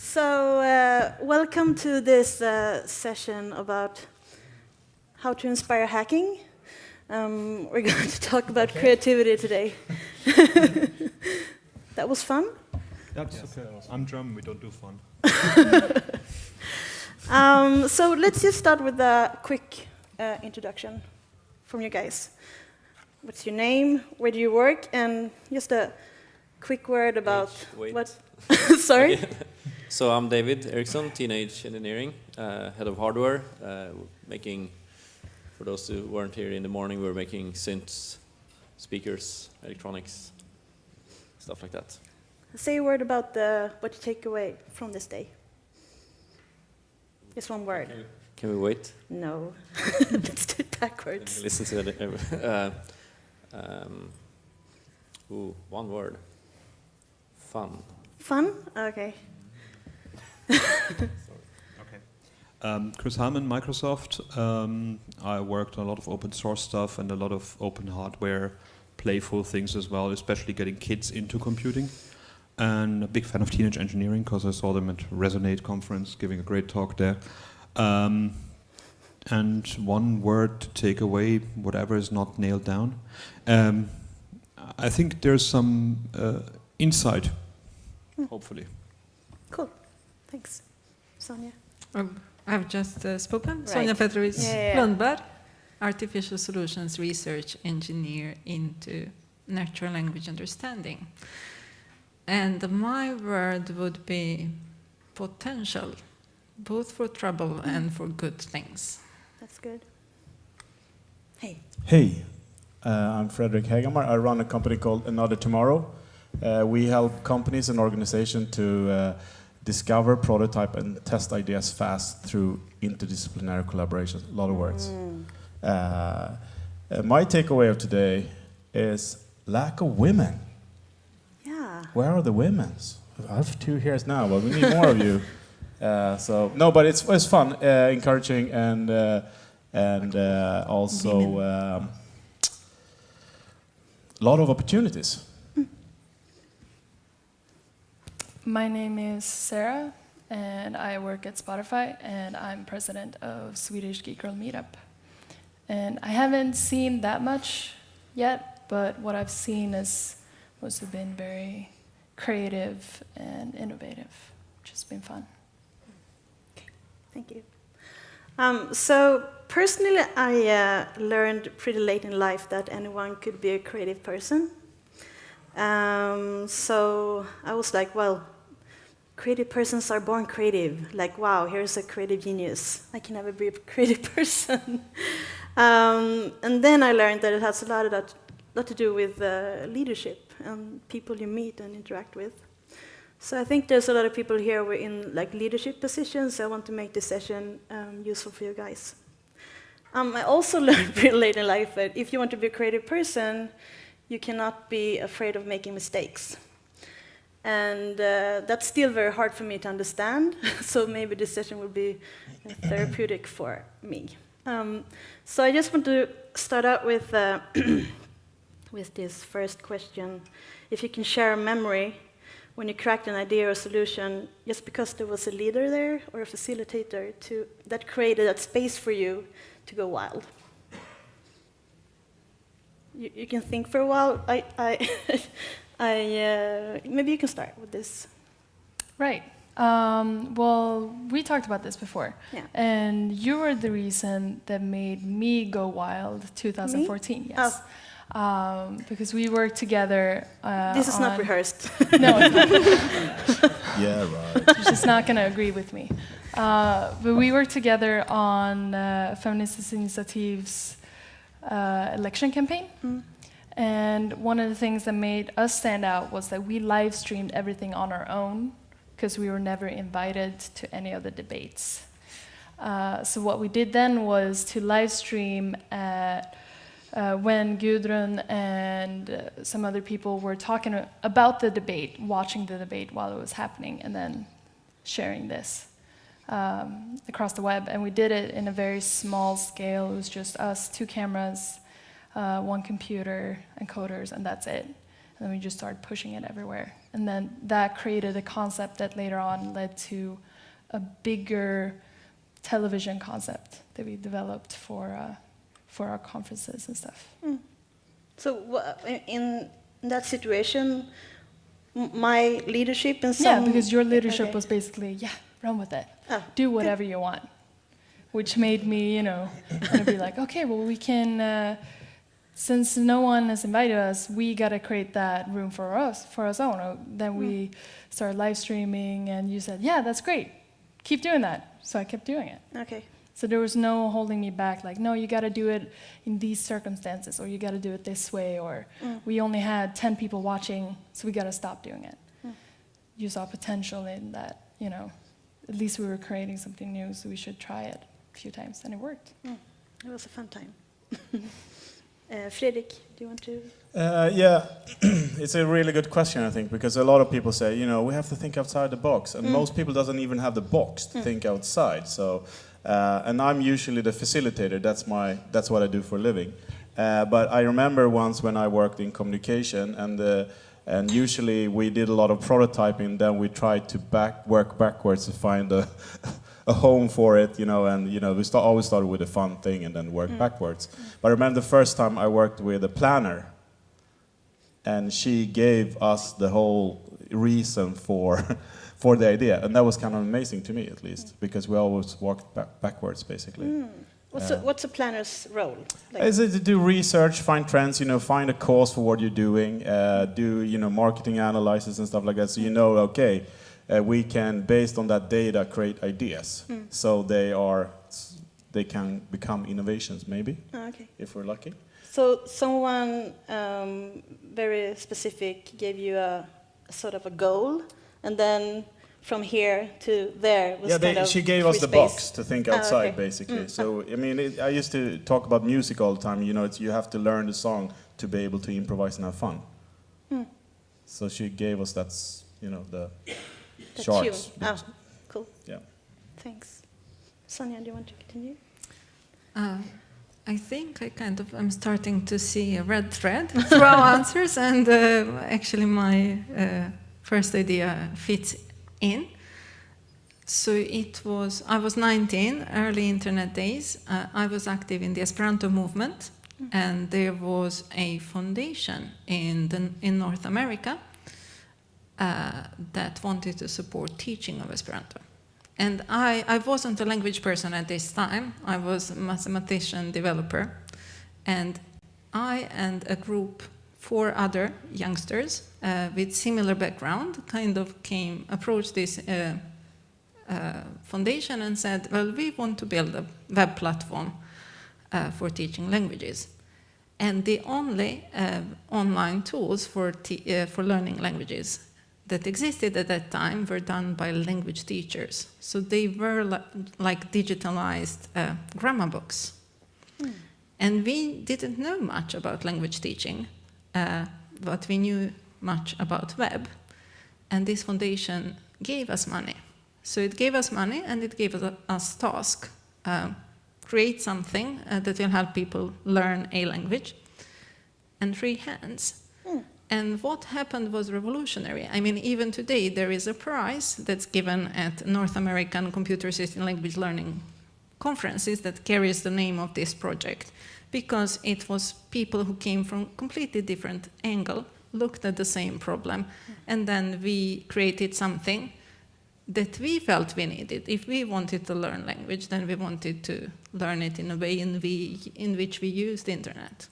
So, uh, welcome to this uh, session about how to inspire hacking. Um, we're going to talk about okay. creativity today. that was fun? That's yes, okay. I'm German, we don't do fun. um, so let's just start with a quick uh, introduction from you guys. What's your name? Where do you work? And just a quick word about Wait. what. Sorry. So I'm David Eriksson, Teenage Engineering, uh, head of hardware, uh, making. For those who weren't here in the morning, we are making synths, speakers, electronics, stuff like that. Say a word about the, what you take away from this day. Just one word. Can we, can we wait? No. Let's do it backwards. Listen to it. Uh, um, ooh, one word. Fun. Fun? Okay. Okay. Um, Chris Heilmann, Microsoft. Um, I worked on a lot of open source stuff and a lot of open hardware, playful things as well, especially getting kids into computing. And a big fan of teenage engineering because I saw them at Resonate conference giving a great talk there. Um, and one word to take away, whatever is not nailed down. Um, I think there's some uh, insight, mm. hopefully. Cool, thanks. Sonja? Um, I've just uh, spoken. Right. Sonja Petrovic yeah, yeah, Lundberg, Artificial Solutions Research Engineer into Natural Language Understanding. And my word would be potential, both for trouble mm. and for good things. That's good. Hey. Hey, uh, I'm Frederick Hagamar. I run a company called Another Tomorrow. Uh, we help companies and organizations to uh, discover, prototype, and test ideas fast through interdisciplinary collaboration. A lot of words. Mm. Uh, uh, my takeaway of today is lack of women. Yeah. Where are the women? I have two here now, but we need more of you. Uh, so no, but it's it's fun, uh, encouraging, and uh, and uh, also um, a lot of opportunities. My name is Sarah, and I work at Spotify, and I'm president of Swedish Geek Girl Meetup. And I haven't seen that much yet, but what I've seen is mostly been very creative and innovative, which has been fun. Okay, Thank you. Um, so personally, I uh, learned pretty late in life that anyone could be a creative person. Um, so I was like, well, creative persons are born creative. Like, wow, here's a creative genius. I can never be a creative person. um, and then I learned that it has a lot, of that, lot to do with uh, leadership and people you meet and interact with. So I think there's a lot of people here who are in like leadership positions. I want to make this session um, useful for you guys. Um, I also learned pretty late in life that if you want to be a creative person, you cannot be afraid of making mistakes. And uh, that's still very hard for me to understand, so maybe this session will be therapeutic for me. Um, so I just want to start out with, uh, with this first question. If you can share a memory when you cracked an idea or solution just because there was a leader there or a facilitator to, that created that space for you to go wild. You, you can think for a while. I, I, I uh, maybe you can start with this. Right. Um, well, we talked about this before. Yeah. And you were the reason that made me go wild 2014. Me? Yes. Oh um, because we worked together. Uh, this is not rehearsed. no, yeah, right. She's not going to agree with me. Uh, but we worked together on uh, Feministiskt Initiativ's uh, election campaign. Mm. And one of the things that made us stand out was that we live streamed everything on our own because we were never invited to any of the debates. Uh, so what we did then was to live stream at uh, when Gudrun and uh, some other people were talking about the debate, watching the debate while it was happening, and then sharing this um, across the web. And we did it in a very small scale. It was just us, two cameras, uh, one computer, encoders, and that's it. And then we just started pushing it everywhere. And then that created a concept that later on led to a bigger television concept that we developed for, uh, for our conferences and stuff. Mm. So in that situation, my leadership and some... Yeah, because your leadership okay. was basically, yeah, run with it. Oh, Do whatever good. you want. Which made me, you know, be like, okay, well, we can... Uh, since no one has invited us, we got to create that room for us, for us own. Then we mm. started live streaming, and you said, yeah, that's great. Keep doing that. So I kept doing it. Okay. So there was no holding me back, like, no, you got to do it in these circumstances, or you got to do it this way, or mm. we only had 10 people watching, so we got to stop doing it. Mm. You saw potential in that, you know, at least we were creating something new, so we should try it a few times, and it worked. Mm. It was a fun time. Uh, Fredrik, do you want to? Uh, yeah, it's a really good question, I think, because a lot of people say, you know, we have to think outside the box, and mm. most people doesn't even have the box to mm. think outside. So, uh, and I'm usually the facilitator. That's my, that's what I do for a living. Uh, but I remember once when I worked in communication, and uh, and usually we did a lot of prototyping. Then we tried to back work backwards to find a a home for it, you know, and you know, we start, always started with a fun thing and then work mm. backwards. But I remember the first time I worked with a planner, and she gave us the whole reason for for the idea, and that was kind of amazing to me, at least, mm. because we always walked back backwards, basically. Mm. What's, uh, a, what's a planner's role? Like is it to do research, find trends, you know, find a cause for what you're doing, uh, do you know marketing analysis and stuff like that, so you know, okay uh, we can, based on that data, create ideas. Mm. So they are, they can become innovations, maybe, oh, okay. if we're lucky. So someone um, very specific gave you a, a, sort of a goal, and then from here to there was yeah, they, she gave us the space. box to think outside, oh, okay. basically. Mm. So I mean, it, I used to talk about music all the time. You know, you have to learn the song to be able to improvise and have fun. Mm. So she gave us that's you know the the Sharks. tune. Oh, cool. Yeah. Thanks. Sonja, do you want to continue? Uh, I think I kind of am starting to see a red thread through our answers, and uh, actually my uh, first idea fits in. So it was, I was 19, early internet days. Uh, I was active in the Esperanto movement, mm. and there was a foundation in, the, in North America uh, that wanted to support teaching of Esperanto. And I, I wasn't a language person at this time. I was a mathematician developer. And I and a group, four other youngsters uh, with similar background, kind of came, approached this uh, uh, foundation and said, well, we want to build a web platform uh, for teaching languages. And the only uh, online tools for, for learning languages that existed at that time were done by language teachers. So they were li like digitalized uh, grammar books. Mm. And we didn't know much about language teaching, uh, but we knew much about web. And this foundation gave us money. So it gave us money and it gave us, us task. Uh, create something uh, that will help people learn a language and free hands. And what happened was revolutionary. I mean, even today, there is a prize that's given at North American Computer Assisted Language Learning conferences that carries the name of this project because it was people who came from completely different angle, looked at the same problem, and then we created something that we felt we needed. If we wanted to learn language, then we wanted to learn it in a way in, we, in which we used the internet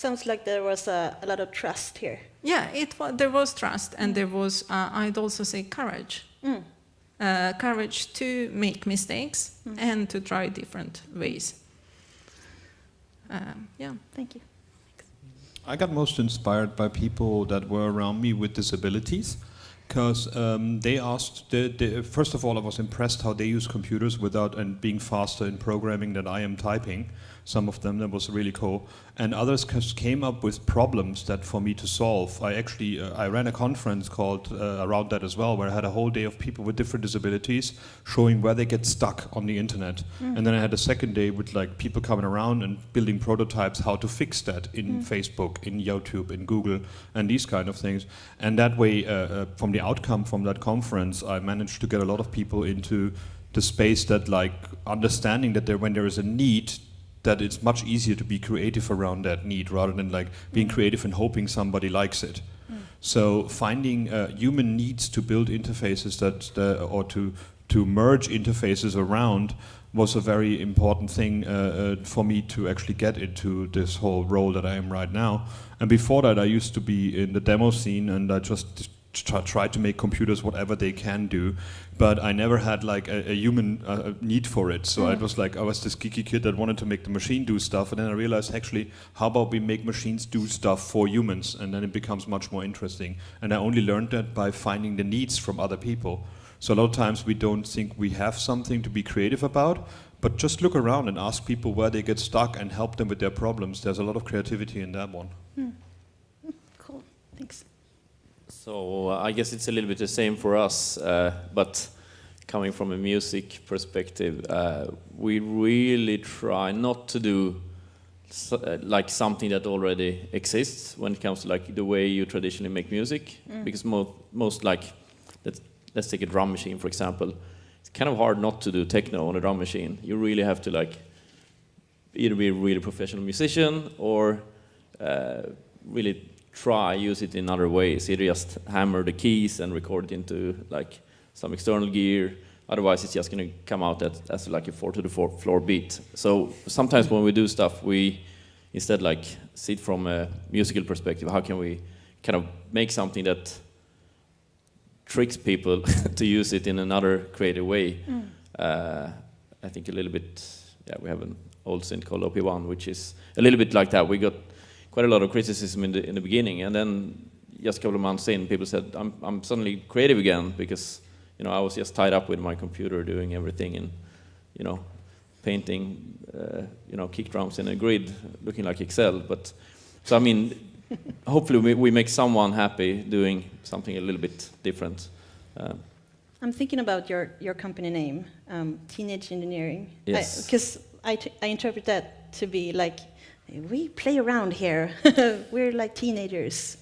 sounds like there was a, a lot of trust here. Yeah, it was, there was trust, and mm. there was, uh, I'd also say, courage. Mm. Uh, courage to make mistakes mm. and to try different ways. Um, yeah. Thank you. I got most inspired by people that were around me with disabilities because um, they asked, the, the, first of all, I was impressed how they use computers without and being faster in programming than I am typing. Some of them that was really cool and others came up with problems that for me to solve i actually uh, i ran a conference called uh, around that as well where i had a whole day of people with different disabilities showing where they get stuck on the internet mm. and then i had a second day with like people coming around and building prototypes how to fix that in mm. facebook in youtube in google and these kind of things and that way uh, uh from the outcome from that conference i managed to get a lot of people into the space that like understanding that there when there is a need that it's much easier to be creative around that need rather than like being mm. creative and hoping somebody likes it. Mm. So finding uh, human needs to build interfaces that uh, or to to merge interfaces around was a very important thing uh, uh, for me to actually get into this whole role that I am right now. And before that, I used to be in the demo scene, and I just try to make computers whatever they can do but I never had like a, a human uh, need for it. So mm. I was like, I was this geeky kid that wanted to make the machine do stuff, and then I realized actually, how about we make machines do stuff for humans, and then it becomes much more interesting. And I only learned that by finding the needs from other people. So a lot of times we don't think we have something to be creative about, but just look around and ask people where they get stuck and help them with their problems. There's a lot of creativity in that one. Mm. Cool, thanks. So uh, I guess it's a little bit the same for us, uh, but coming from a music perspective, uh, we really try not to do so, uh, like something that already exists when it comes to like the way you traditionally make music, mm. because mo most like let's let's take a drum machine for example. It's kind of hard not to do techno on a drum machine. You really have to like either be a really professional musician or uh, really try use it in other ways. You just hammer the keys and record it into like some external gear. Otherwise, it's just going to come out as, as like a four to the four floor beat. So sometimes when we do stuff, we instead like see it from a musical perspective. How can we kind of make something that tricks people to use it in another creative way? Mm. Uh, I think a little bit. Yeah, we have an old synth called OP1, which is a little bit like that. We got quite a lot of criticism in the in the beginning, and then just a couple of months in, people said, "I'm I'm suddenly creative again because you know I was just tied up with my computer doing everything and you know painting uh, you know kick drums in a grid, looking like Excel." But so I mean, hopefully we, we make someone happy doing something a little bit different. Uh, I'm thinking about your, your company name, um, Teenage Engineering. Yes. Because I, I, I interpret that to be like we play around here. We're like teenagers.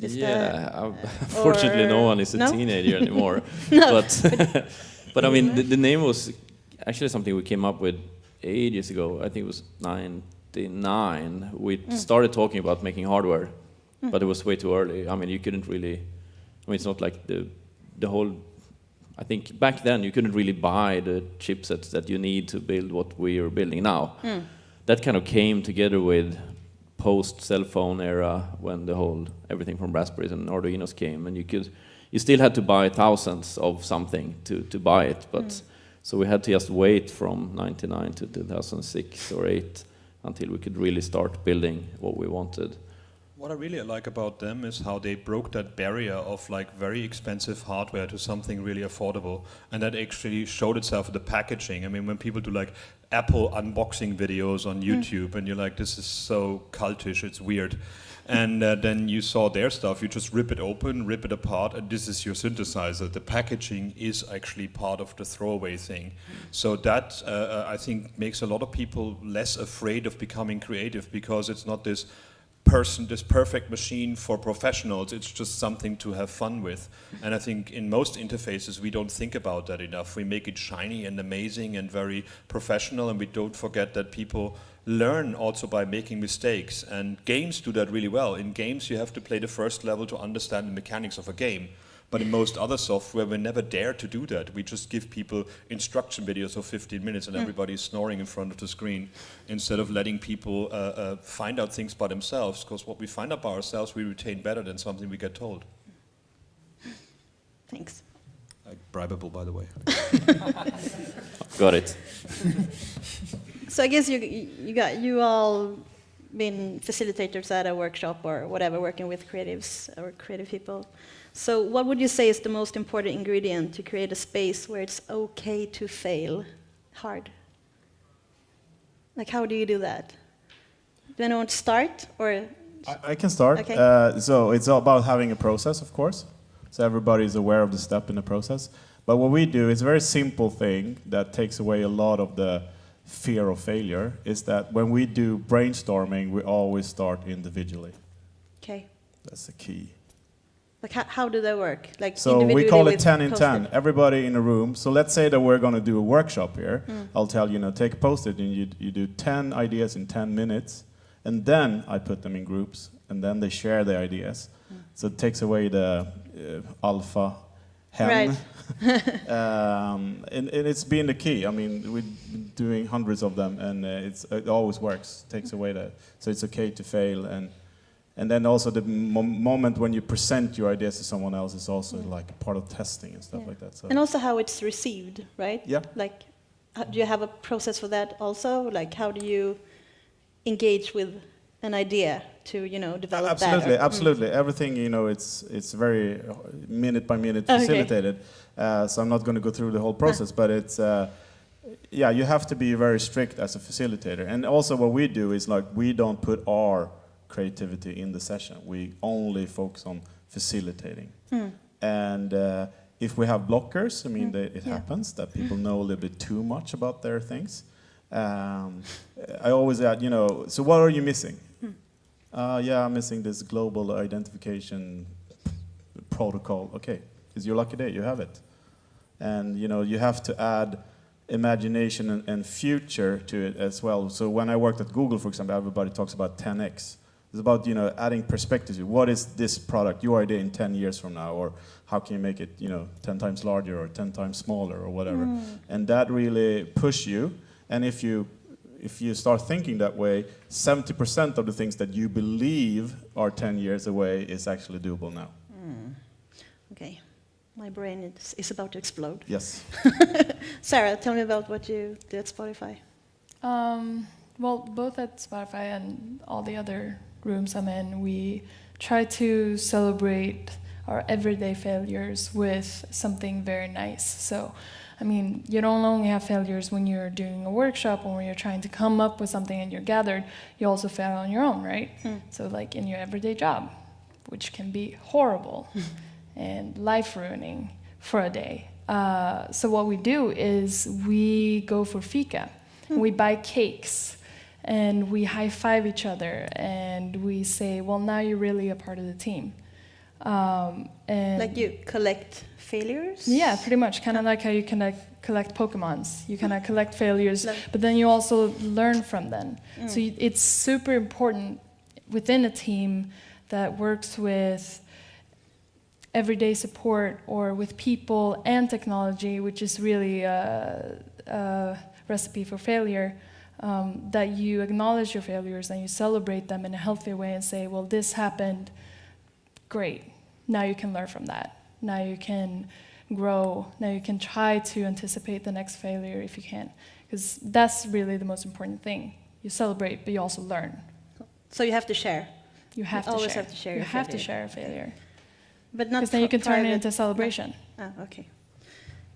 Is yeah, uh, unfortunately, no one is a no? teenager anymore. no, but but I mean, the, the, name was actually something we came up with ages ago. I think it was '99. We mm. started talking about making hardware, mm. but it was way too early. I mean, you couldn't really. I mean, it's not like the the whole. I think back then you couldn't really buy the chipsets that you need to build what we are building now. Mm that kind of came together with post cell phone era when the whole everything from Raspberries and Arduinos came, and you could you still had to buy thousands of something to to buy it, but mm. so we had to just wait from 99 to 2006 or 8 until we could really start building what we wanted. What I really like about them is how they broke that barrier of like very expensive hardware to something really affordable, and that actually showed itself in the packaging. I mean, when people do like Apple unboxing videos on hmm. YouTube, mm. and you're like, this is so cultish, it's weird. And uh, then you saw their stuff, you just rip it open, rip it apart, and this is your synthesizer. The packaging is actually part of the throwaway thing. So that, uh, uh I think, makes a lot of people less afraid of becoming creative because it's not this person, this perfect machine for professionals. It's just something to have fun with. And I think in most interfaces, we don't think about that enough. We make it shiny and amazing and very professional, and we don't forget that people learn also by making mistakes. And games do that really well. In games, you have to play the first level to understand the mechanics of a game. But in most other software, we never dare to do that. We just give people instruction videos of 15 minutes and mm. everybody's snoring in front of the screen instead of letting people uh, uh, find out things by themselves. Because what we find out by ourselves, we retain better than something we get told. Thanks. Like bribable, by the way. got it. so I guess you you got you all been facilitators at a workshop or whatever, working with creatives or creative people. So what would you say is the most important ingredient to create a space where it's okay to fail hard? Like, how do you do that? Do anyone want to start or? I, I can start. Okay. Uh, so it's all about having a process, of course. So everybody is aware of the step in the process. But what we do is a very simple thing that takes away a lot of the fear of failure. Is that when we do brainstorming, we always start individually. Okay. That's the key. Like, how, how do they work? Like, So we call it 10 in 10. Everybody in a room. So let's say that we're going to do a workshop here. Mm. I'll tell you, you know, take a post-it and you, you do 10 ideas in 10 minutes. And then I put them in groups and then they share the ideas. Mm. So it takes away the uh, alpha hen. um, and, and it's been the key. I mean, we're doing hundreds of them and uh, it's, it always works. takes away that. So it's okay to fail. And, and then also the mo moment when you present your ideas to someone else is also Mm. like part of testing and stuff Yeah. like that. So And also how it's received, right? yeah, Like, do you have a process for that also? Like, how do you engage with an idea to, you know, develop absolutely, that? or- Mm. absolutely. Everything you know, it's it's very uh, minute by minute Okay. facilitated. Uh, so I'm not going to go through the whole process, but it's. Uh, yeah, you have to be very strict as a facilitator. And also, what we do is like we don't put our creativity in the session. We only focus on facilitating. Mm. And uh, if we have blockers, I mean, Mm, they, it yeah. happens that people know a little bit too much about their things. Um, I always add, you know, so what are you missing? Hmm. Uh, yeah, I'm missing this global identification protocol. Okay, it's your lucky day, you have it. And, you know, you have to add imagination and, and future to it as well. So when I worked at Google, for example, everybody talks about 10x. It's about you know adding perspective. What is this product, your idea in 10 years from now, or how can you make it you know 10 times larger or 10 times smaller or whatever? Mm. And that really push you. And if you if you start thinking that way, 70% of the things that you believe are 10 years away is actually doable now. Mm. Okay. My brain is, is about to explode. Yes. Sarah, tell me about what you did at Spotify. Um, well, both at Spotify and all the other rooms I'm in, we try to celebrate our everyday failures with something very nice. So, I mean, you don't only have failures when you're doing a workshop or when you're trying to come up with something and you're gathered, you also fail on your own, right? Mm. So, like in your everyday job, which can be horrible and life ruining for a day. Uh, so, what we do is we go for fika. We buy cakes and we high five each other and we say, well, now you're really a part of the team. Um, and Like you collect failures? yeah, pretty much. Kind of like how you connect, collect Pokemons. You kind of collect failures, Like- but then you also learn from them. Mm. So you, it's super important within a team that works with everyday support or with people and technology, which is really a, a recipe for failure. Um, that you acknowledge your failures and you celebrate them in a healthy way and say, well, this happened, great. Now you can learn from that. Now you can grow. Now you can try to anticipate the next failure if you can. Because that's really the most important thing. You celebrate, but you also learn. So you have to share, You have to always share. have to share You have to share a failure. but not Because then you can turn it into a celebration. Ah, okay.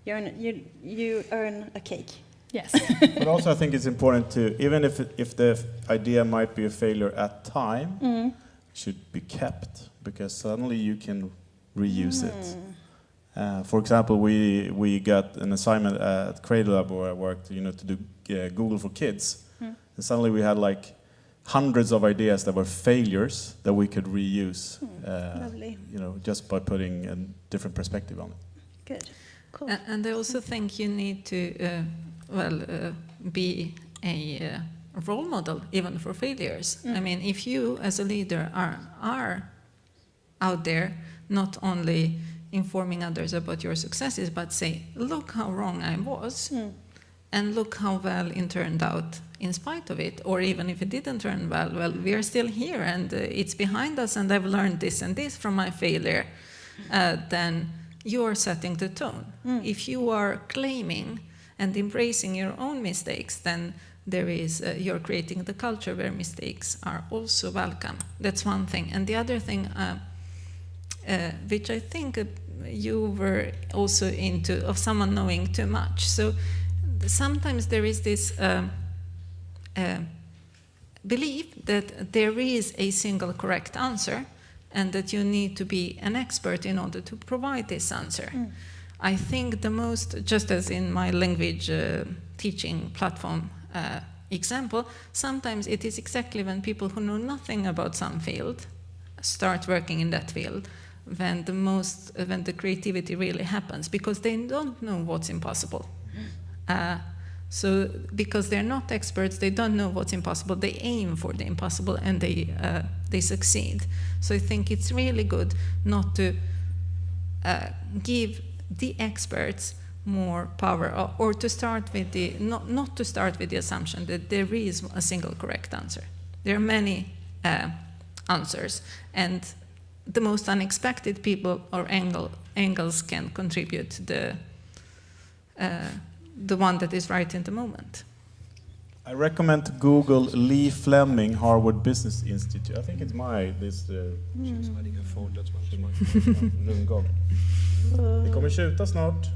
You earn, you, you earn a cake. Yes. but also, I think it's important to, even if, if the idea might be a failure at time, Mm. should be kept because suddenly you can reuse it. Mm. Uh, for example, we we got an assignment at Cradle Lab where I worked, you know, to do uh, Google for Kids, Hmm. and suddenly we had like hundreds of ideas that were failures that we could reuse, Hmm, uh, Lovely. you know, just by putting a different perspective on it. Good. Cool. A- And I also think you need to, uh, well, uh, be a uh, role model even for failures. I Mm. mean, if you as a leader are are out there not only informing others about your successes, but say, look how wrong I was, Mm. and look how well it turned out in spite of it, or even if it didn't turn well, well, we are still here and uh, it's behind us, and I've learned this and this from my failure, uh, then you are setting the tone. Mm. If you are claiming and embracing your own mistakes, then there is uh, you're creating the culture where mistakes are also welcome. That's one thing, and the other thing, uh, uh, which I think uh, you were also into, of someone knowing too much. So sometimes there is this um, uh, believe that there is a single correct answer and that you need to be an expert in order to provide this answer. Mm. I think the most, just as in my language uh, teaching platform uh, example, sometimes it is exactly when people who know nothing about some field start working in that field when the most, when the creativity really happens because they don't know what's impossible. Uh, so because they're not experts, they don't know what's impossible. They aim for the impossible and they uh, they succeed. So I think it's really good not to uh, give the experts more power or, or, to start with the not not to start with the assumption that there is a single correct answer. There are many uh, answers and the most unexpected people or angle, angles can contribute to the uh, the one that is right in the moment. I recommend to Google Lee Fleming, Harvard Business Institute. I think it's my, this... Uh, mm. Det kommer tjuta snart.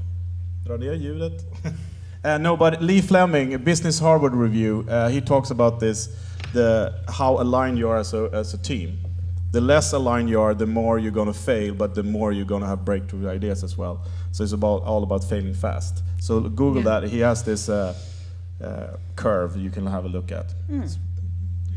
Dra ner ljudet. uh, no, but Lee Fleming, Business Harvard Review, uh, he talks about this, the how aligned you are as a, as a team. The less aligned you are, the more you're going to fail, but the more you're going to have breakthrough ideas as well. So it's about all about failing fast. So Google yeah. that. He has this uh, uh, curve you can have a look at. Mm.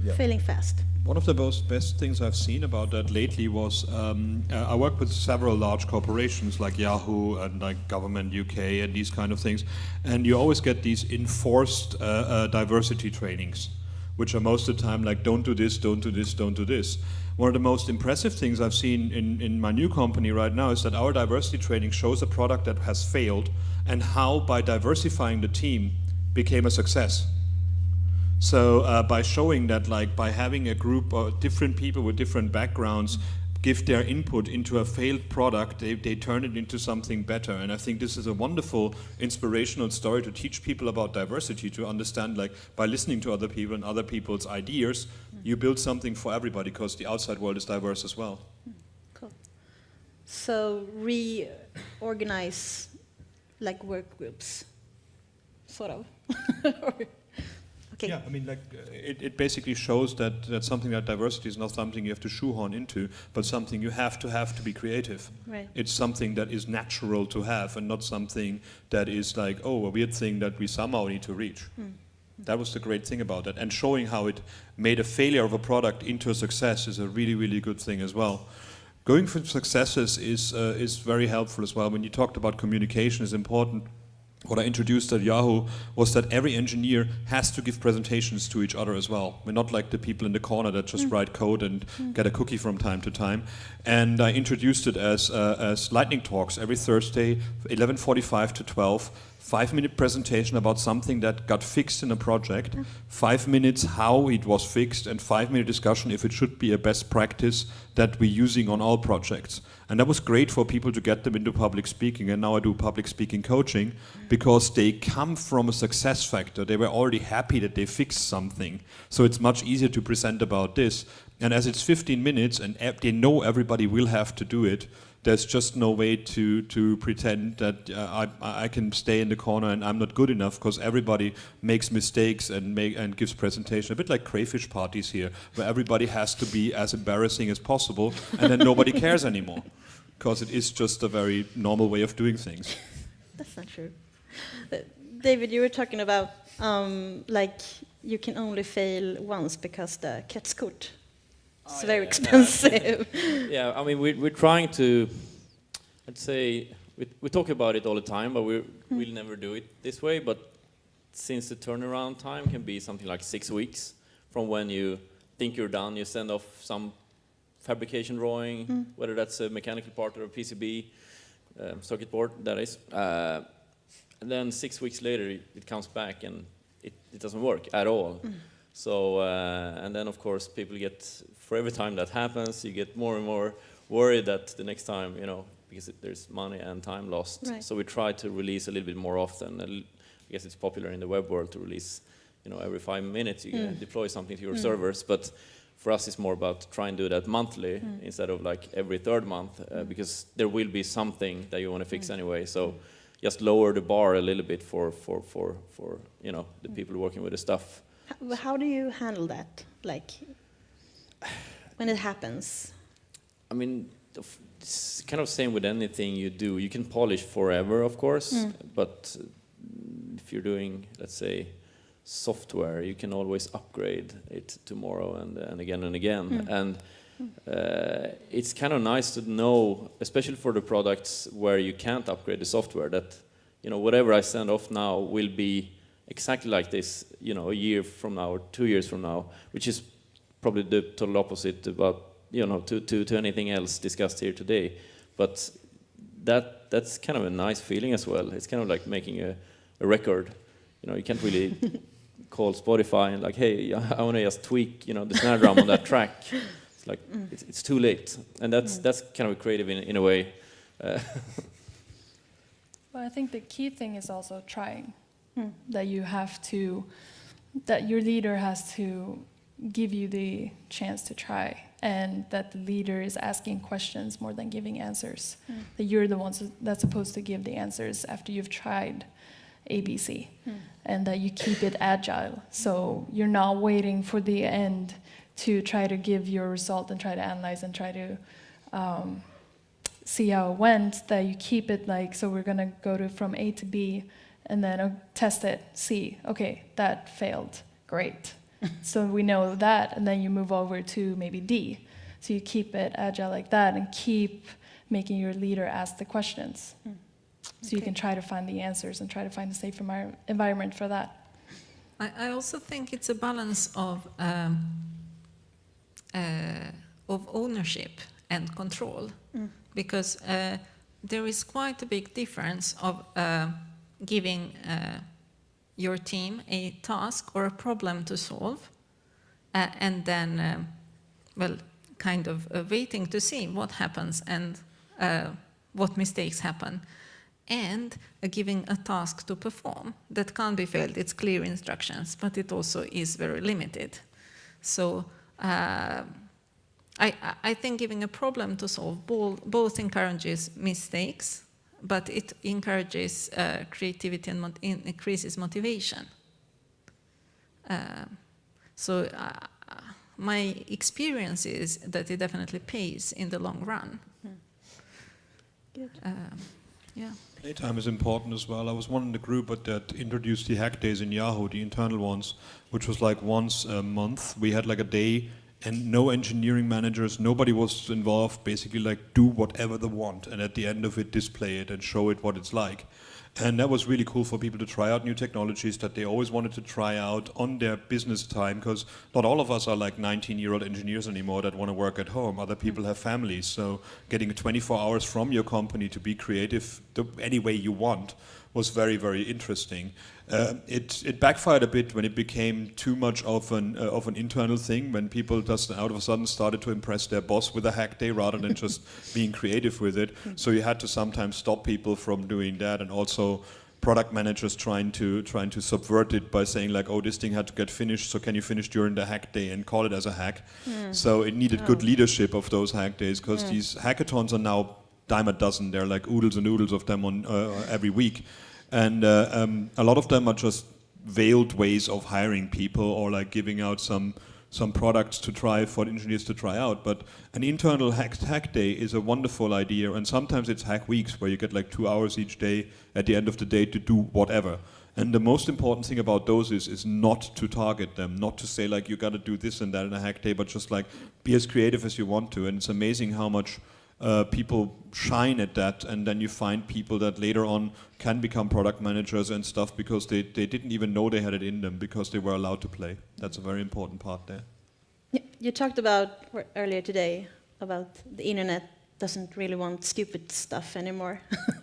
Yeah. Failing fast. One of the most best things I've seen about that lately was um, uh, I work with several large corporations like Yahoo and like Government UK and these kind of things, and you always get these enforced uh, uh, diversity trainings, which are most of the time like don't do this, don't do this, don't do this. One of the most impressive things I've seen in, in my new company right now is that our diversity training shows a product that has failed and how by diversifying the team became a success. So uh, by showing that like by having a group of different people with different backgrounds give their input into a failed product, they, they turn it into something better. And I think this is a wonderful inspirational story to teach people about diversity, to understand like by listening to other people and other people's ideas, you build something for everybody because the outside world is diverse as well. Cool. So reorganize like work groups, sort of. Okay. Yeah, I mean, like, uh, it, it basically shows that, that something like diversity is not something you have to shoehorn into, but something you have to have to be creative. Right. It's something that is natural to have and not something that is like, oh, a weird thing that we somehow need to reach. Mm. That was the great thing about it. And showing how it made a failure of a product into a success is a really, really good thing as well. Going for successes is, uh, is very helpful as well. When you talked about communication is important what I introduced at Yahoo was that every engineer has to give presentations to each other as well. We're not like the people in the corner that just mm. write code and mm. get a cookie from time to time. And I introduced it as, uh, as lightning talks every Thursday, 11.45 to 12, five minute presentation about something that got fixed in a project, five minutes how it was fixed, and five minute discussion if it should be a best practice that we're using on all projects. And that was great for people to get them into public speaking. And now I do public speaking coaching because they come from a success factor. They were already happy that they fixed something. So it's much easier to present about this. And as it's 15 minutes and they know everybody will have to do it, there's just no way to to pretend that uh, I I can stay in the corner and I'm not good enough because everybody makes mistakes and make and gives presentation a bit like crayfish parties here where everybody has to be as embarrassing as possible and then nobody cares anymore because it is just a very normal way of doing things. That's not true. Uh, David, you were talking about um, like you can only fail once because the Kretskort it's oh, very yeah, expensive. yeah, I mean, we're, we're trying to, I'd say, we, we talk about it all the time, but we mm. we'll never do it this way. But since the turnaround time can be something like six weeks from when you think you're done, you send off some fabrication drawing, mm. whether that's a mechanical part or a PCB um, circuit board, that is. Uh, and then six weeks later, it, it comes back and it, it, doesn't work at all. Mm. So, uh, and then of course people get, for every time that happens, you get more and more worried that the next time, you know, because it, there's money and time lost. Right. So we try to release a little bit more often. I guess it's popular in the web world to release, you know, every five minutes you mm. deploy something to your mm. servers. But for us, it's more about trying to do that monthly mm. instead of like every third month, uh, mm. because there will be something that you want to fix mm. anyway. So just lower the bar a little bit for, for, for, for you know, the mm. people working with the stuff How, do you handle that? Like when it happens? I mean, it's kind of same with anything you do. You can polish forever, of course, mm. but if you're doing, let's say, software, you can always upgrade it tomorrow and, and again and again. Mm. And uh, it's kind of nice to know, especially for the products where you can't upgrade the software, that you know whatever I send off now will be exactly like this, you know, a year from now or two years from now, which is probably the total opposite about you know to, to, to anything else discussed here today. But that that's kind of a nice feeling as well. It's kind of like making a, a record. You know, you can't really call Spotify and like, hey, I want to just tweak, you know, the snare drum on that track. It's like mm. it's, it's, too late, and that's mm. that's kind of creative in in a way. Uh, well, I think the key thing is also trying. Mm. That you have to, that your leader has to give you the chance to try, and that the leader is asking questions more than giving answers. Mm. That you're the ones that's supposed to give the answers after you've tried ABC, mm. and that you keep it agile. So you're not waiting for the end to try to give your result and try to analyze and try to um, see how it went. That you keep it like so. We're gonna go to from A to B, and then uh, test it. See, okay, that failed. Great. so we know that, and then you move over to maybe D. So you keep it agile like that, and keep making your leader ask the questions. Mm. So okay. you can try to find the answers and try to find a safe environment for that. I, I also think it's a balance of um, uh, of ownership and control, mm. because uh, there is quite a big difference of uh, giving uh, your team a task or a problem to solve, uh, and then, um, well, kind of uh, waiting to see what happens and what mistakes happen and uh, giving a task to perform that can't be failed. It's clear instructions, but it also is very limited. So uh, I, I, think giving a problem to solve both encourages mistakes, but it encourages uh, creativity and increases motivation. Uh, so uh, my experience is that it definitely pays in the long run. Hmm. Good. Um, yeah. Playtime is important as well. I was one in the group that introduced the hack days in Yahoo, the internal ones, which was like once a month. We had like a day and no engineering managers, nobody was involved, basically like do whatever they want and at the end of it display it and show it what it's like. And that was really cool for people to try out new technologies that they always wanted to try out on their business time because not all of us are like 19 year old engineers anymore that want to work at home. Other mm. people have families. So getting 24 hours from your company to be creative the, any way you want was very, very interesting. Uh, it, it backfired a bit when it became too much of an, uh, of an internal thing, when people just out of a sudden started to impress their boss with a hack day rather than just being creative with it. So you had to sometimes stop people from doing that and also product managers trying to trying to subvert it by saying like, oh, this thing had to get finished, so can you finish during the hack day and call it as a hack? Mm. So it needed oh. good leadership of those hack days because mm. these hackathons are now dime a dozen. There are like oodles and oodles of them on uh, every week. And uh, um, a lot of them are just veiled ways of hiring people or like giving out some some products to try for engineers to try out. But an internal hack, hack day is a wonderful idea, and sometimes it's hack weeks where you get like two hours each day at the end of the day to do whatever. And the most important thing about those is, is not to target them, not to say like you got to do this and that in a hack day, but just like be as creative as you want to. And it's amazing how much uh, people shine at that and then you find people that later on can become product managers and stuff because they, they didn't even know they had it in them because they were allowed to play. That's a very important part there. You talked about earlier today about the internet doesn't really want stupid stuff anymore.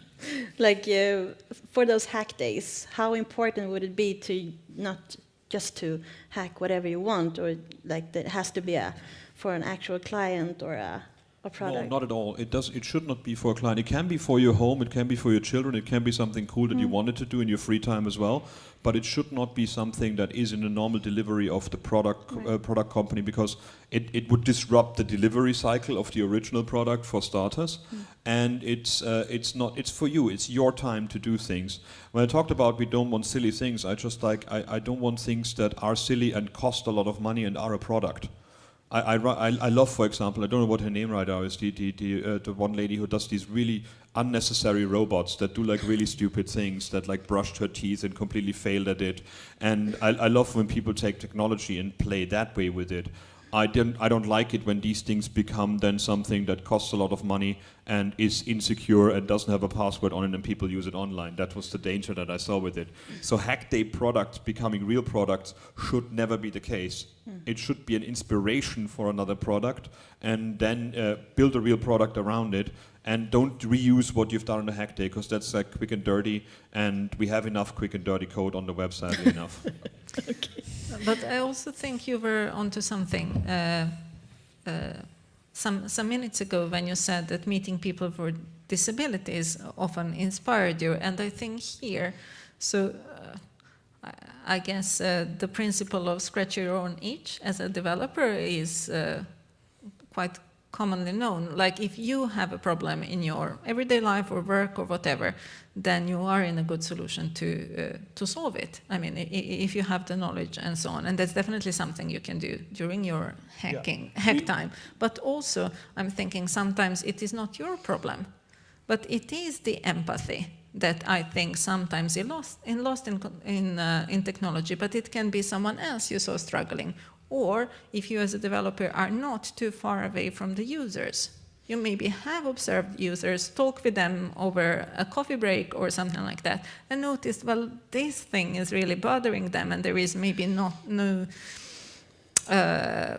like uh, for those hack days, how important would it be to not just to hack whatever you want or like it has to be a for an actual client or a product? No, not at all. It does. It should not be for a client. It can be for your home. It can be for your children. It can be something cool that mm. you wanted to do in your free time as well. But it should not be something that is in the normal delivery of the product right. uh, product company because it, it would disrupt the delivery cycle of the original product for starters. Mm. And it's uh, it's not. It's for you. It's your time to do things. When I talked about we don't want silly things, I just like I, I don't want things that are silly and cost a lot of money and are a product. I, I, I love, for example, I don't know what her name right now is, the, the, the, uh, the one lady who does these really unnecessary robots that do like really stupid things, that like brushed her teeth and completely failed at it. And I, I love when people take technology and play that way with it. I don't, I don't like it when these things become then something that costs a lot of money and is insecure and doesn't have a password on it and people use it online. That was the danger that I saw with it. So hack day products becoming real products should never be the case. Mm. It should be an inspiration for another product and then uh, build a real product around it and don't reuse what you've done on the hack day because that's like quick and dirty and we have enough quick and dirty code on the website enough. okay. But I also think you were onto something uh, uh, some, some minutes ago when you said that meeting people with disabilities often inspired you. And I think here, so uh, I guess uh, the principle of scratch your own itch as a developer is uh, quite commonly known. Like if you have a problem in your everyday life or work or whatever, then you are in a good solution to uh, to solve it. I mean, if you have the knowledge and so on, and that's definitely something you can do during your hacking yeah. hack time. But also, I'm thinking sometimes it is not your problem, but it is the empathy that I think sometimes is lost in lost in in, uh, in technology. But it can be someone else you saw struggling, or if you as a developer are not too far away from the users, you maybe have observed users, talk with them over a coffee break or something like that, and noticed, well, this thing is really bothering them, and there is maybe not no uh,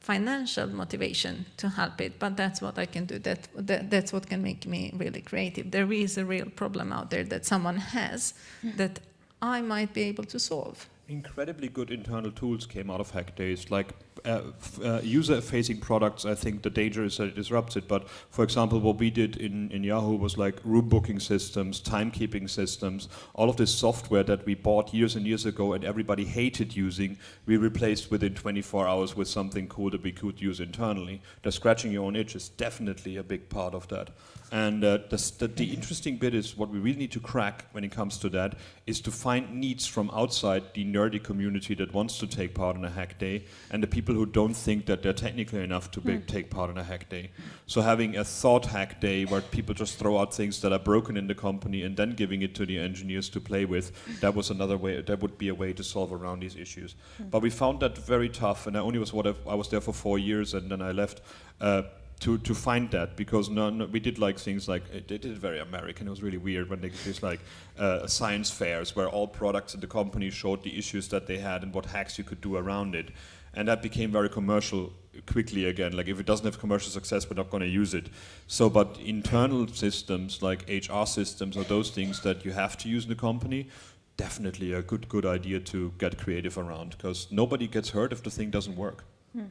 financial motivation to help it, but that's what I can do. That, that, that's what can make me really creative. There is a real problem out there that someone has mm. that I might be able to solve incredibly good internal tools came out of hack days. Like uh, uh, user-facing products i think the danger is that it disrupts it but for example what we did in, in yahoo was like room booking systems timekeeping systems all of this software that we bought years and years ago and everybody hated using we replaced within 24 hours with something cool that we could use internally. The scratching your own itch is definitely a big part of that. And uh, the, the, the, interesting bit is what we really need to crack when it comes to that is to find needs from outside the nerdy community that wants to take part in a hack day and the people who don't think that they're technically enough to be, mm. take part in a hack day. So having a thought hack day where people just throw out things that are broken in the company and then giving it to the engineers to play with, that was another way, that would be a way to solve around these issues. Mm. But we found that very tough and I only was what I was there for four years and then I left. Uh, to to find that because no, no, we did like things like it, did very American. It was really weird when they did like uh, science fairs where all products in the company showed the issues that they had and what hacks you could do around it, and that became very commercial quickly again. Like if it doesn't have commercial success, we're not going to use it. So, but internal systems like HR systems or those things that you have to use in the company. Definitely a good good idea to get creative around because nobody gets hurt if the thing doesn't work. Hmm.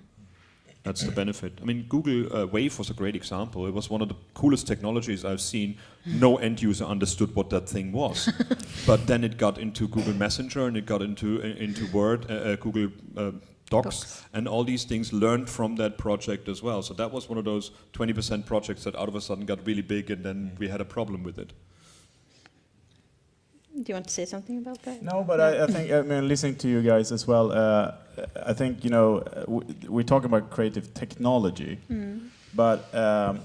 That's the benefit. I mean, Google uh, Wave was a great example. It was one of the coolest technologies I've seen. No end user understood what that thing was, but then it got into Google Messenger and it got into uh, into Word, uh, uh Google uh, Docs, Docs, and all these things learned from that project as well. So that was one of those 20% projects that out of a sudden got really big, and then we had a problem with it. Do you want to say something about that? No, but I, I, think I mean listening to you guys as well. Uh, I think you know we, are talking about creative technology, mm. but um,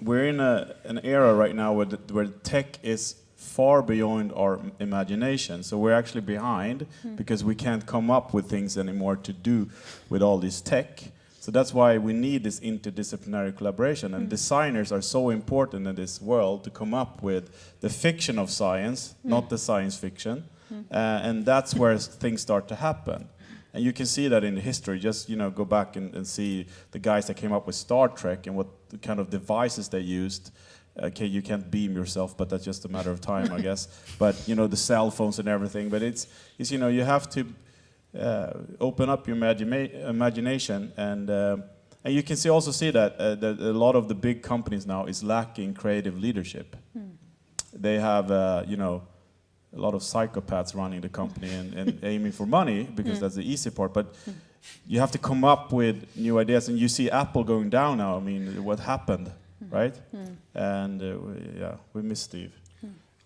we're in a, an era right now where the, where tech is far beyond our imagination. So we're actually behind mm. because we can't come up with things anymore to do with all this tech. So that's why we need this interdisciplinary collaboration. And mm. designers are so important in this world to come up with the fiction of science, mm. not the science fiction. Mm. Uh, and that's where things start to happen. And you can see that in the history. Just you know, go back and, and see the guys that came up with Star Trek and what kind of devices they used. Okay, you can't beam yourself, but that's just a matter of time, I guess. But you know, the cell phones and everything. But it's, it's you know, you have to open up your imagina imagination and uh, And you can see also see that, uh, that a lot of the big companies now is lacking creative leadership. Hmm. They have, uh, you know, a lot of psychopaths running the company and, and aiming for money because mm. that's the easy part. But mm. you have to come up with new ideas, and you see Apple going down now. I mean, what happened, mm. right? And uh, yeah, we miss Steve.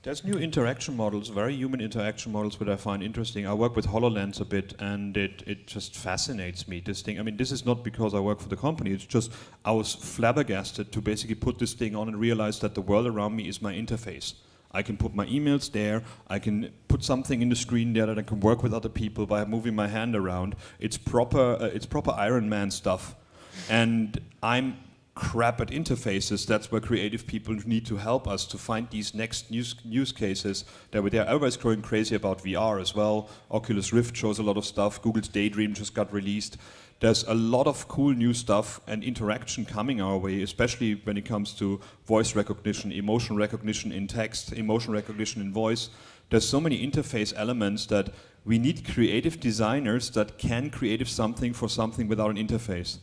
There's new interaction models, very human interaction models, which I find interesting. I work with HoloLens a bit, and it, it just fascinates me, this thing. I mean, this is not because I work for the company, it's just I was flabbergasted to basically put this thing on and realize that the world around me is my interface. I can put my emails there, I can put something in the screen there that I can work with other people by moving my hand around. It's proper, uh, it's proper Iron Man stuff. And I'm crap at interfaces. That's where creative people need to help us to find these next use, use cases that were there. Everybody's going crazy about VR as well. Oculus Rift shows a lot of stuff. Google's Daydream just got released there's a lot of cool new stuff and interaction coming our way, especially when it comes to voice recognition, emotion recognition in text, emotion recognition in voice. There's so many interface elements that we need creative designers that can create something for something without an interface.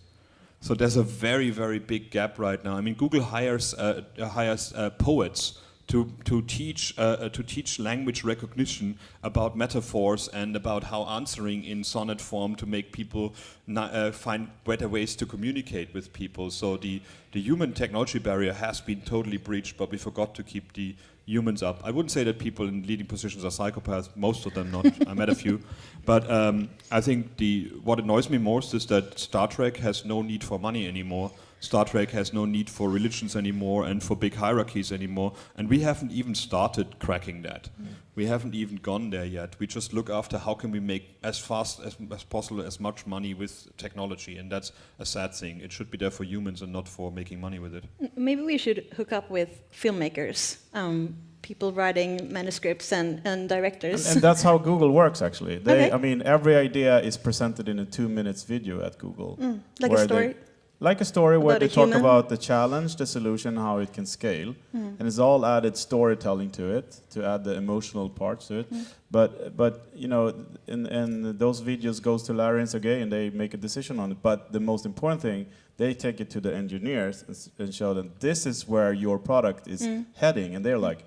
So there's a very, very big gap right now. I mean, Google hires, uh, hires uh, poets to, to, teach, uh, uh, to teach language recognition about metaphors and about how answering in sonnet form to make people uh, find better ways to communicate with people. So the, the human technology barrier has been totally breached, but we forgot to keep the humans up. I wouldn't say that people in leading positions are psychopaths, most of them not. I met a few. But um, I think the, what annoys me most is that Star Trek has no need for money anymore. Star Trek has no need for religions anymore and for big hierarchies anymore. And we haven't even started cracking that. Mm. We haven't even gone there yet. We just look after how can we make as fast as, as possible as much money with technology. And that's a sad thing. It should be there for humans and not for making money with it. Maybe we should hook up with filmmakers. Um, people writing manuscripts and, and directors. And, and, that's how Google works, actually. They, okay. I mean, every idea is presented in a two minutes video at Google. Mm, like a story? Like a story where they talk about the challenge, the solution, how it can scale, mm. and it's all added storytelling to it to add the emotional parts to it. Mm. But but you know, and and those videos goes to Larry and Sergey, and they make a decision on it. But the most important thing, they take it to the engineers and, and show them this is where your product is mm. heading, and they're like,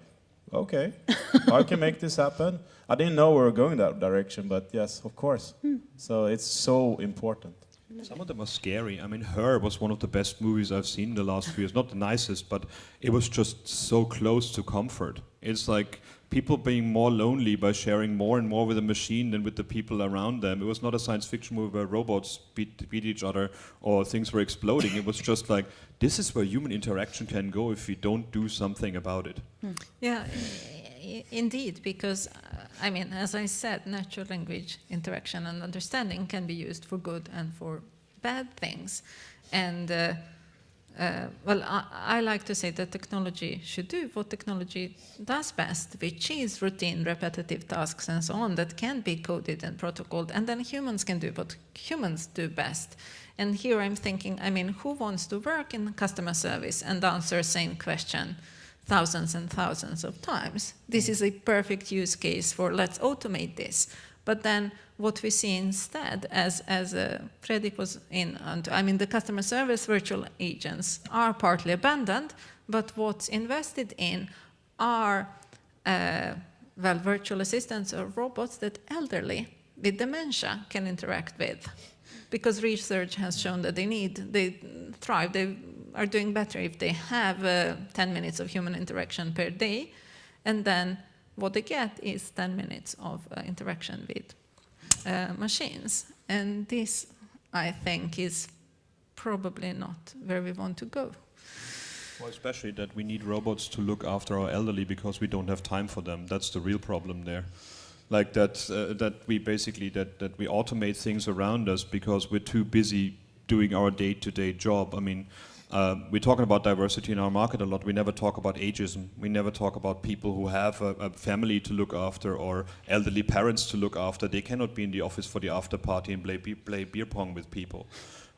okay, I can make this happen. I didn't know we were going that direction, but yes, of course. Hmm. So it's so important. Some of them are scary. I mean, Her was one of the best movies I've seen in the last few years. Not the nicest, but it was just so close to comfort. It's like people being more lonely by sharing more and more with a machine than with the people around them. It was not a science fiction movie where robots beat, beat each other or things were exploding. it was just like, this is where human interaction can go if we don't do something about it. Hmm. Yeah, indeed, because I mean, as I said, natural language interaction and understanding can be used for good and for bad things. And uh, uh, well, I, I, like to say that technology should do what technology does best, which is routine, repetitive tasks and so on that can be coded and protocoled, and then humans can do what humans do best. And here I'm thinking, I mean, who wants to work in customer service and answer the same question? Thousands and thousands of times. This is a perfect use case for let's automate this. But then what we see instead, as, as uh, Fredrik was in, I mean the customer service virtual agents are partly abandoned, but what's invested in are, uh, well, virtual assistants or robots that elderly with dementia can interact with. Because research has shown that they need, they thrive, they are doing better if they have uh, 10 minutes of human interaction per day, and then what they get is 10 minutes of uh, interaction with uh, machines. And this, I think, is probably not where we want to go. Well, especially that we need robots to look after our elderly because we don't have time for them. That's the real problem there. Like that, uh, that we basically that that we automate things around us because we're too busy doing our day-to-day -day job. I mean, uh, we're talking about diversity in our market a lot. We never talk about ageism. We never talk about people who have a, a, family to look after or elderly parents to look after. They cannot be in the office for the after party and play, play beer pong with people.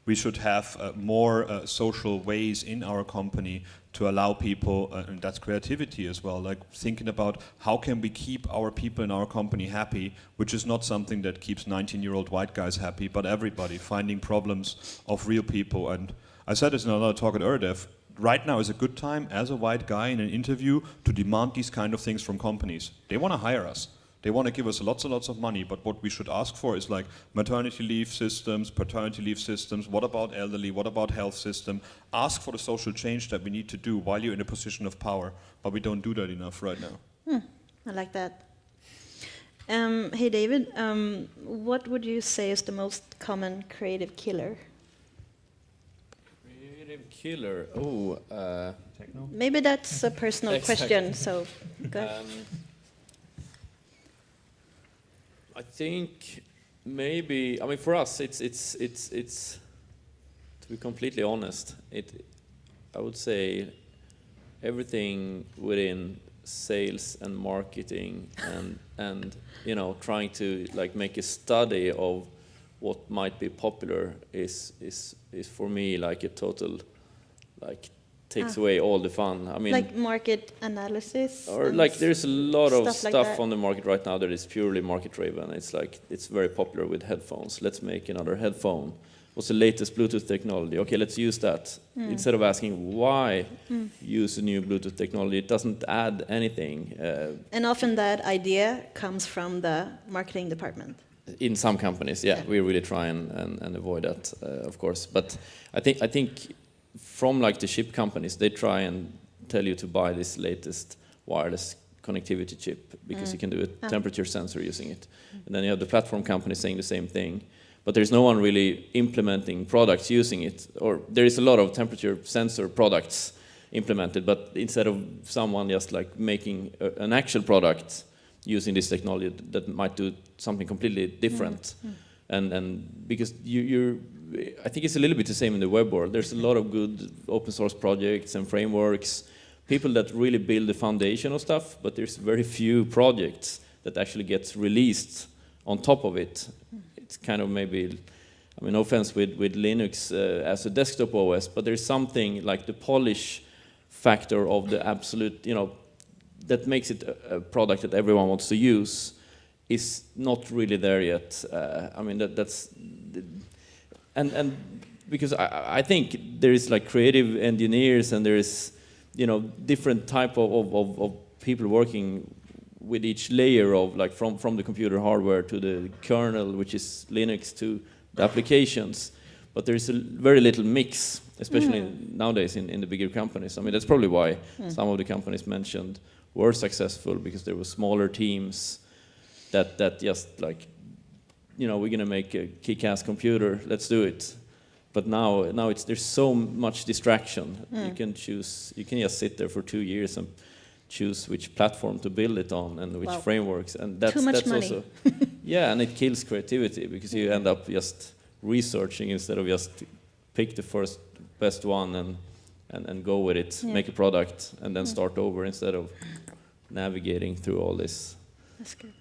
We should have uh, more uh, social ways in our company to allow people, uh, and that's creativity as well, like thinking about how can we keep our people in our company happy, which is not something that keeps 19-year-old white guys happy, but everybody finding problems of real people. And I said this in another talk at Øredev, right now is a good time as a white guy in an interview to demand these kind of things from companies. They want to hire us. They want to give us lots and lots of money, but what we should ask for is like maternity leave systems, paternity leave systems, what about elderly, what about health system? Ask for the social change that we need to do while you're in a position of power, but we don't do that enough right now. Hmm, I like that. Um, hey David, um, what would you say is the most common creative killer? Creative killer, oh. Uh, Maybe that's a personal Exactly. question, so go. Um, I think maybe I mean for us it's it's it's it's to be completely honest it I would say everything within sales and marketing and and you know trying to like make a study of what might be popular is is is for me like a total like takes Ah. away all the fun I mean like market analysis? or like there's a lot of stuff like stuff that. on the market right now that is purely market driven. It's like it's very popular with headphones. Let's make another headphone. What's the latest Bluetooth technology? Okay, let's use that. Hmm. Instead of asking why use a new Bluetooth technology, it doesn't add anything. Uh, And often that idea comes from the marketing department. in some companies, yeah, Yeah. we really try and, and, and avoid that, uh, of course. But I think I think from like the chip companies, they try and tell you to buy this latest wireless connectivity chip because you mm. can do a temperature sensor using it. And then you have the platform companies saying the same thing. But there's no one really implementing products using it. Or there is a lot of temperature sensor products implemented, but instead of someone just like making a, an actual product using this technology that might do something completely different. Mm. Mm. And, and because you, you're, I think it's a little bit the same in the web world. There's a lot of good open source projects and frameworks, people that really build the foundation of stuff, but there's very few projects that actually gets released on top of it. It's kind of maybe, I mean, no offense with, with Linux uh, as a desktop OS, but there's something like the polish factor of the absolute, you know, that makes it a, a product that everyone wants to use is not really there yet. Uh, I mean, that, that's, and, and because I, I think there is like creative engineers and there is, you know, different type of, of, of, of people working with each layer of like from, from the computer hardware to the kernel, which is Linux, to the applications. But there's a very little mix, especially nowadays in, in the bigger companies. I mean, that's probably why some of the companies mentioned were successful because there were smaller teams that, that just like, you know, we're gonna make a kick-ass computer, let's do it. But now, now it's, there's so much distraction. You mm. can choose, you can just sit there for two years and choose which platform to build it on and which Wow. frameworks. And that's, Too much that's money. also, yeah, and it kills creativity because you end up just researching instead of just pick the first best one and, and, and go with it, Yeah. make a product, and then mm. start over instead of navigating through all this. That's good.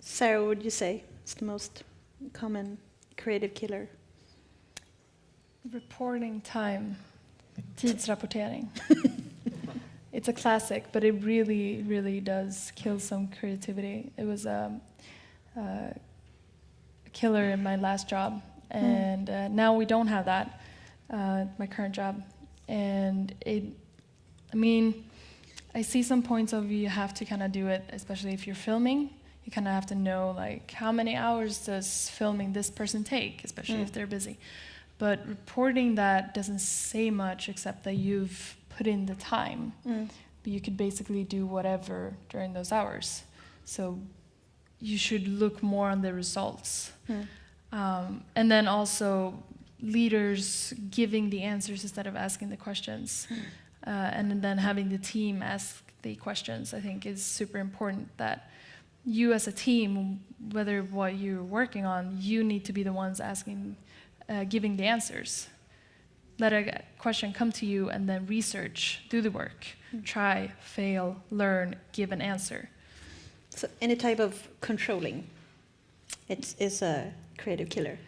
Sarah, what would you say is the most common creative killer? Reporting time. Tidsrapportering. it's a classic, but it really, really does kill some creativity. It was um, uh, a killer in my last job, and uh, now we don't have that. Uh, my current job, and it. I mean, I see some points of you have to kind of do it, especially if you're filming. You kind of have to know like how many hours does filming this person take, especially if they're busy. But reporting that doesn't say much except that you've put in the time. But you could basically do whatever during those hours. So you should look more on the results. Um, and then also leaders giving the answers instead of asking the questions. Uh, and then having the team ask the questions, I think, is super important. That you as a team, whether what you're working on, you need to be the ones asking, uh, giving the answers. Let a question come to you and then research, do the work, try, fail, learn, give an answer. So any type of controlling, it is a creative killer.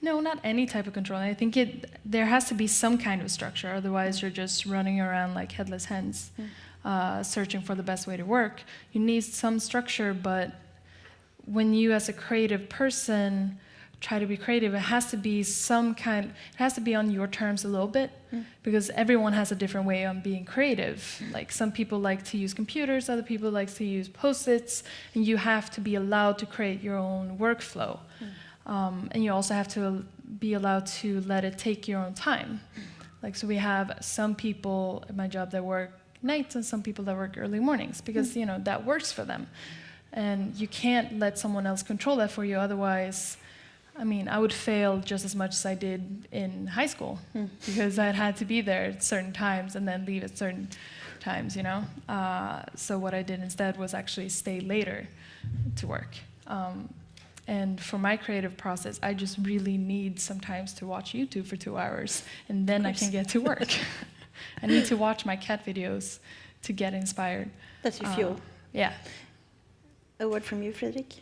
No, not any type of control. I think it there has to be some kind of structure. Otherwise, you're just running around like headless hens, mm. Uh, searching for the best way to work. You need some structure, but when you, as a creative person, try to be creative, it has to be some kind. It has to be on your terms a little bit, mm. because everyone has a different way on being creative. Like some people like to use computers, other people like to use post-its, and you have to be allowed to create your own workflow. Mm. Um, and you also have to be allowed to let it take your own time. Like, so we have some people at my job that work nights and some people that work early mornings because, mm. you know, that works for them. And you can't let someone else control that for you, otherwise, I mean, I would fail just as much as I did in high school mm. because I had to be there at certain times and then leave at certain times, you know? Uh, so what I did instead was actually stay later to work. Um, and for my creative process, I just really need sometimes to watch YouTube for two hours, and then I can get to work. I need to watch my cat videos to get inspired. That's your fuel. Uh, yeah. A word from you, Fredrik?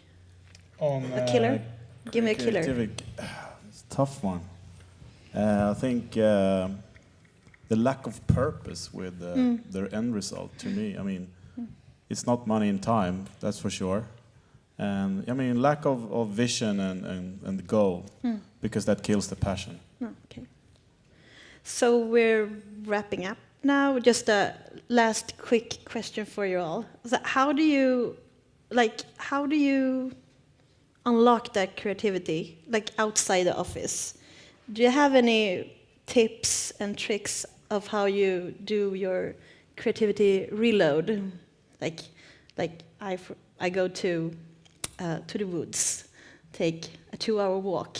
On, a killer? Uh, Give me a killer. It's a tough one. Uh, I think uh, the lack of purpose with mm. their end result, to me, I mean, mm. it's not money and time, that's for sure. And I mean, lack of, of vision and, and, and goal, mm. because that kills the passion. Oh, okay. So we're wrapping up now. Just a last quick question for you all. So how do you, like, how do you unlock that creativity, like outside the office? Do you have any tips and tricks of how you do your creativity reload? Like, like I, I go to uh, to the woods, take a two-hour walk.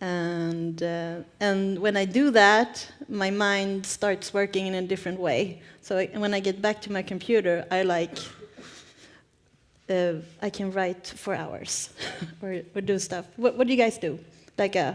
And, uh, and when I do that, my mind starts working in a different way. So I, when I get back to my computer, I like, uh, I can write for hours or, or do stuff. What, what do you guys do? Like, a, uh,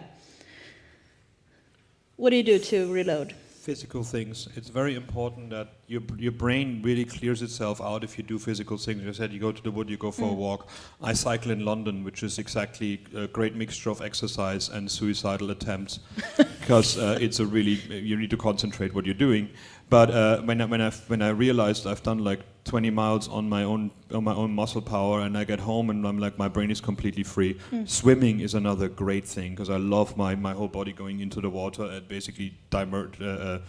what do you do to reload? Physical things. It's very important that your your brain really clears itself out if you do physical things. You said you go to the wood, you go for mm. a walk. I cycle in London, which is exactly a great mixture of exercise and suicidal attempts, because uh, it's a really you need to concentrate what you're doing. But uh, when I, when I when I realized I've done like 20 miles on my own on my own muscle power, and I get home and I'm like my brain is completely free. Mm. Swimming is another great thing because I love my my whole body going into the water and basically dimert, uh, uh,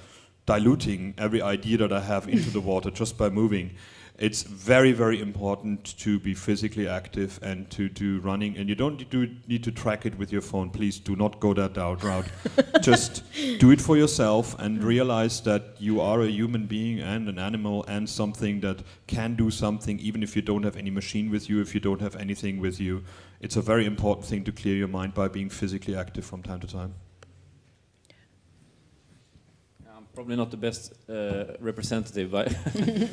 diluting every idea that I have into the water just by moving it's very, very important to be physically active and to do running. And you don't do, need to track it with your phone. Please do not go that route. Just do it for yourself and realize that you are a human being and an animal and something that can do something even if you don't have any machine with you, if you don't have anything with you. It's a very important thing to clear your mind by being physically active from time to time. Probably not the best uh, representative. I,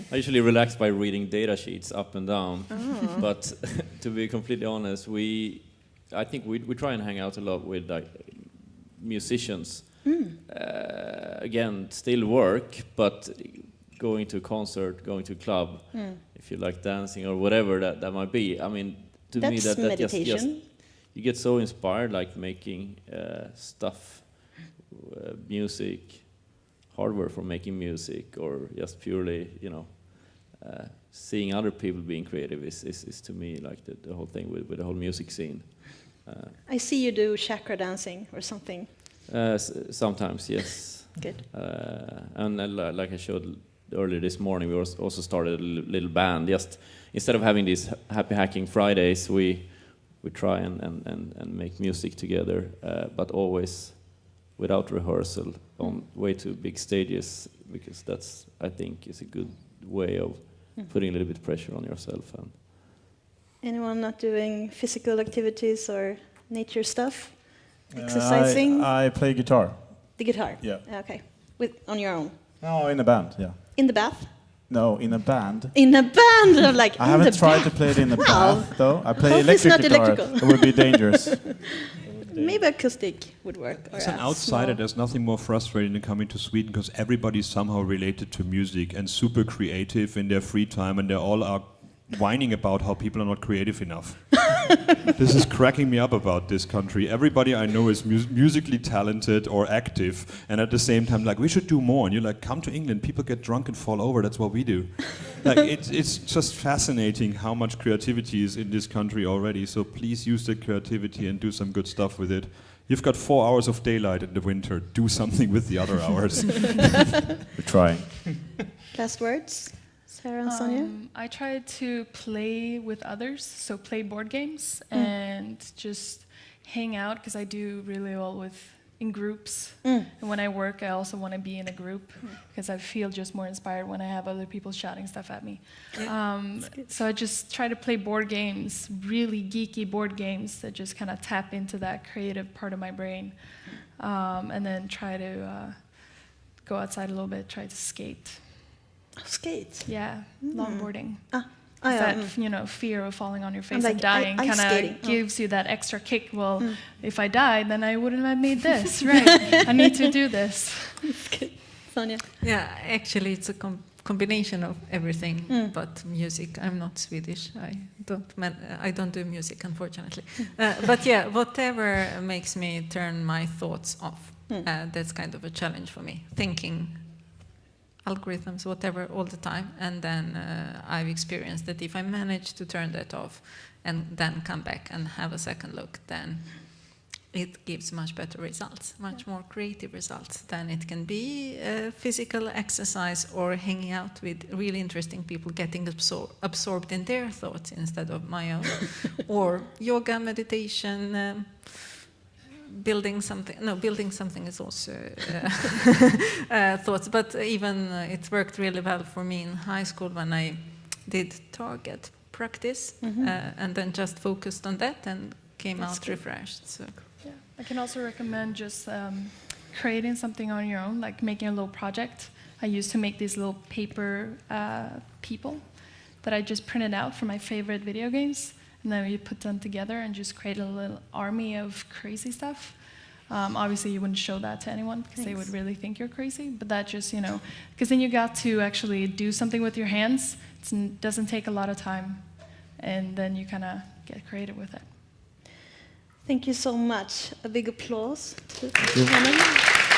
I usually relax by reading data sheets up and down. Oh. But to be completely honest, we, I think we, we try and hang out a lot with like, musicians. Mm. Uh, again, still work, but going to a concert, going to a club, mm. if you like dancing or whatever that, that might be. I mean, to That's me that, that just, just, you get so inspired like making uh, stuff, uh, music, hardware for making music or just purely, you know, uh, seeing other people being creative is, is, is to me like the, the whole thing with, with the whole music scene. Uh, I see you do chakra dancing or something. Uh, sometimes, yes. Good. Uh, and uh, like I showed earlier this morning, we also started a little band. Just instead of having these happy hacking Fridays, we we try and, and, and, and make music together, uh, but always without rehearsal on way too big stages because that's I think is a good way of hmm. putting a little bit pressure on yourself and anyone not doing physical activities or nature stuff exercising I, I, play guitar the guitar yeah okay with on your own no in a band yeah in the bath no, in a band. In a band, like I haven't tried to play it in a bath, though. I play electric guitar. Electrical. It would be dangerous. maybe acoustic would work. As an outsider, small. there's nothing more frustrating than coming to Sweden because everybody's somehow related to music and super creative in their free time, and they all are whining about how people are not creative enough. this is cracking me up about this country. Everybody I know is mu musically talented or active, and at the same time, like, we should do more. And you're like, come to England, people get drunk and fall over, that's what we do. like, it's, it's just fascinating how much creativity is in this country already. So please use the creativity and do some good stuff with it. You've got four hours of daylight in the winter. Do something with the other hours. We're trying. Last words, Sarah and Sonja? Um, I try to play with others, so play board games Mm. and just hang out because I do really well with in groups. Mm. And when I work, I also want to be in a group because I feel just more inspired when I have other people shouting stuff at me. Um, so I just try to play board games, really geeky board games that just kind of tap into that creative part of my brain, um, and then try to uh, go outside a little bit, try to skate. Skate. Yeah, longboarding. Ah, oh, yeah, that mm. you know fear of falling on your face like, and dying kind skating. of Oh. gives you that extra kick. Well, if I died, then I wouldn't have made this. right? I need to do this. Sonja? Yeah, actually, it's a com combination of everything, Mm. but music. I'm not Swedish. I don't. Man I don't do music, unfortunately. Mm. Uh, but yeah, whatever makes me turn my thoughts off. Mm. Uh, that's kind of a challenge for me. Thinking algorithms, whatever, all the time, and then uh, I've experienced that if I manage to turn that off, and then come back and have a second look, then it gives much better results, much more creative results than it can be uh, physical exercise or hanging out with really interesting people, getting absor absorbed in their thoughts instead of my own, or yoga, meditation, um, building something. No, building something is also uh, uh, thoughts, but even uh, it worked really well for me in high school when I did target practice Mm-hmm. uh, and then just focused on that and came That's out good. refreshed. So. Yeah. I can also recommend just um, creating something on your own, like making a little project. I used to make these little paper uh, people that I just printed out from my favorite video games, and then we put them together and just create a little army of crazy stuff. Um, obviously, you wouldn't show that to anyone because they would really think you're crazy. But that just, you know, because then you got to actually do something with your hands. It doesn't take a lot of time, and then you kind of get creative with it. Thank you so much. A big applause to you. Helen.